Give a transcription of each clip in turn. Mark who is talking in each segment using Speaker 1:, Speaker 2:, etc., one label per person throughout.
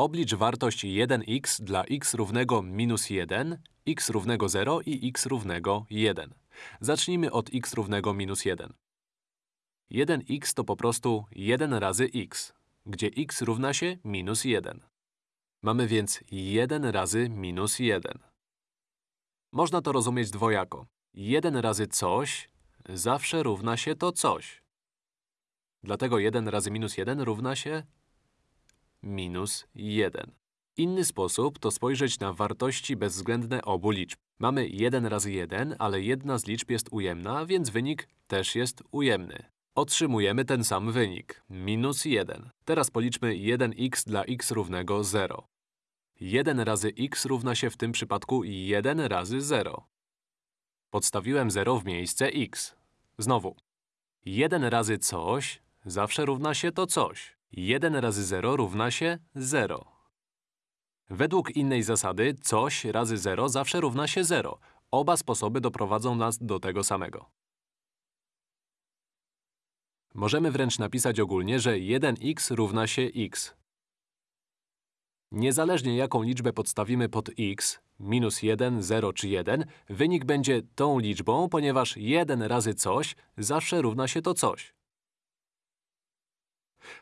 Speaker 1: Oblicz wartość 1x dla x równego minus 1, x równego 0 i x równego 1. Zacznijmy od x równego minus 1. 1x to po prostu 1 razy x, gdzie x równa się minus 1. Mamy więc 1 razy minus 1. Można to rozumieć dwojako. 1 razy coś zawsze równa się to coś. Dlatego 1 razy minus 1 równa się minus 1. Inny sposób to spojrzeć na wartości bezwzględne obu liczb. Mamy 1 razy 1, ale jedna z liczb jest ujemna, więc wynik też jest ujemny. Otrzymujemy ten sam wynik, minus 1. Teraz policzmy 1x dla x równego 0. 1 razy x równa się w tym przypadku 1 razy 0. Podstawiłem 0 w miejsce x. Znowu. 1 razy coś zawsze równa się to coś. 1 razy 0 równa się 0. Według innej zasady coś razy 0 zawsze równa się 0. Oba sposoby doprowadzą nas do tego samego. Możemy wręcz napisać ogólnie, że 1x równa się x. Niezależnie jaką liczbę podstawimy pod x, minus 1, 0 czy 1, wynik będzie tą liczbą, ponieważ 1 razy coś zawsze równa się to coś.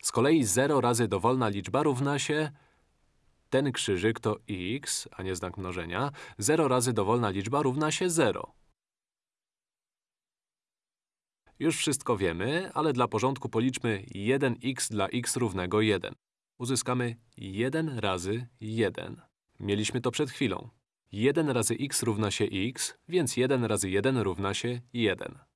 Speaker 1: Z kolei 0 razy dowolna liczba równa się… Ten krzyżyk to x, a nie znak mnożenia. 0 razy dowolna liczba równa się 0. Już wszystko wiemy, ale dla porządku policzmy 1x dla x równego 1. Uzyskamy 1 razy 1. Mieliśmy to przed chwilą. 1 razy x równa się x, więc 1 razy 1 równa się 1.